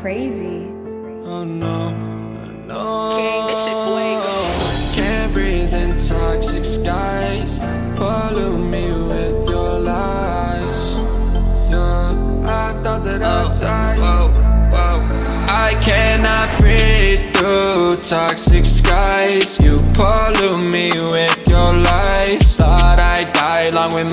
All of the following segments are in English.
crazy. Oh no, no. King, this shit fuego. Can't breathe in toxic skies. Pollute me with your lies. Yeah, I thought that I'd die. Whoa, whoa. I cannot breathe through toxic skies. You pollute me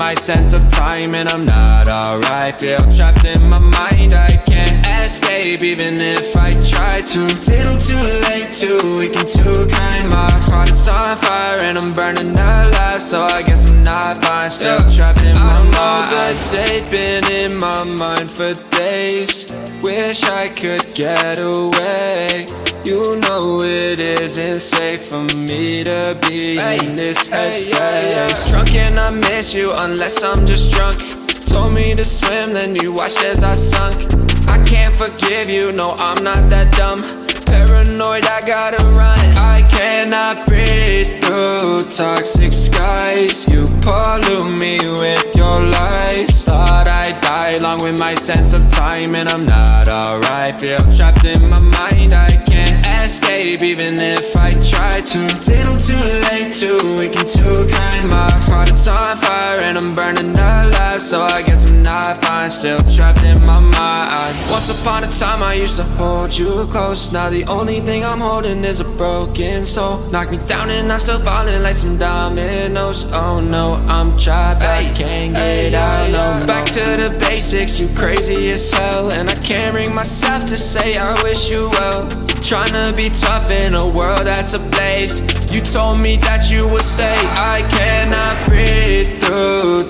my sense of time, and I'm not alright. Feel trapped in my mind. I can't escape even if I try to. Little too late, too weak and too kind. My heart is on fire and I'm burning alive, so I guess I'm not fine. Still trapped in my mind. I know that been in my mind for days. Wish I could get away. You know it isn't safe for me to be in this headspace. Drunk and I miss you unless I'm just drunk. Told me to swim, then you watched as I sunk. I can't forgive you, no, I'm not that dumb. Paranoid, I gotta run. I cannot breathe through toxic skies. You pollute me with your lies. Thought I'd die along with my sense of time, and I'm not alright. Feel trapped in my mind, I can't escape even if I try to. Little too late, weak and and I'm burning alive. So I guess I'm not fine, still trapped in my mind. Once upon a time, I used to hold you close. Now the only thing I'm holding is a broken soul. Knock me down, and I'm still falling like some dominoes. Oh no, I'm trapped, I can't get out. No, back to the basics, you crazy as hell. And I can't bring myself to say I wish you well. Trying to be tough in a world that's a place You told me that you would stay. I through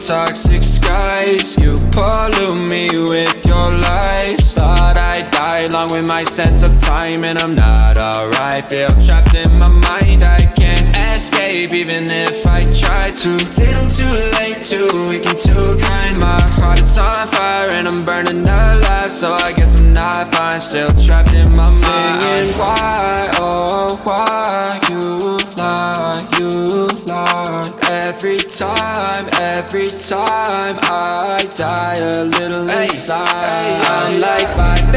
toxic skies. You pollute me with your lies. Thought I'd die along with my sense of time, and I'm not alright. Feel trapped in my mind. I can't escape even if I try to. Little too late, too weak and too kind. My heart is on fire, and I'm burning alive. So I guess I'm not fine. Still trapped in my mind. Why, oh, why you time, every time I die a little inside. I'm like